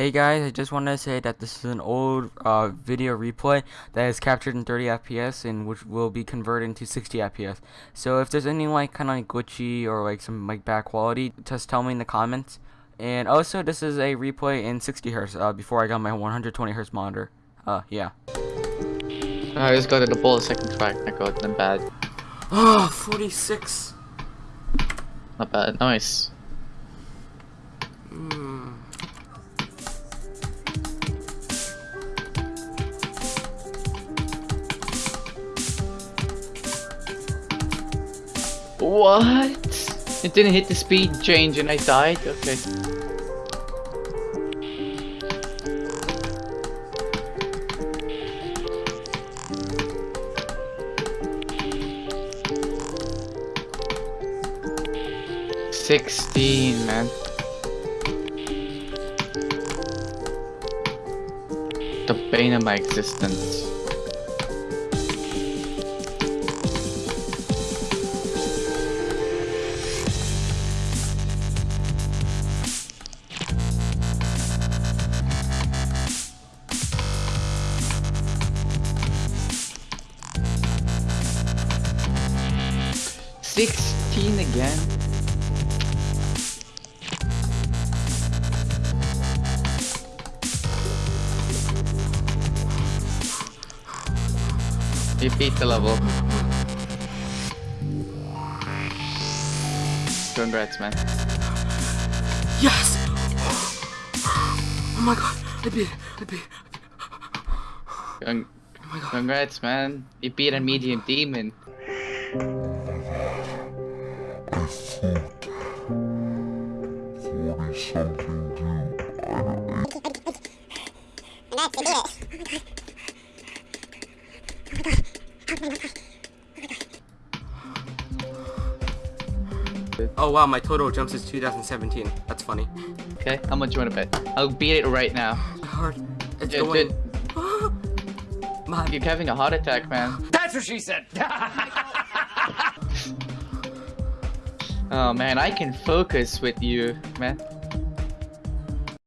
Hey guys, I just wanted to say that this is an old uh, video replay that is captured in 30 FPS and which will be converted into 60 FPS. So if there's any like kind of like glitchy or like some like bad quality, just tell me in the comments. And also, this is a replay in 60 hertz uh, before I got my 120 hertz monitor. Uh, yeah. I just got to the ball second track. I got them bad. Oh, 46. Not bad. Nice. Mm. What? It didn't hit the speed change and I died? Okay. Sixteen, man. The bane of my existence. Sixteen again? You beat the level. Congrats, man. Yes! Oh my god, I beat it, I beat it. Con Oh my god. congrats, man. You beat a medium demon. I forty something dude. I, Oh wow, my total jumps is 2017. That's funny. Okay, how much you wanna bet? I'll beat it right now. Hard. It's Dude, going. dude, you're having a heart attack, man. That's what she said. Oh man, I can focus with you, man.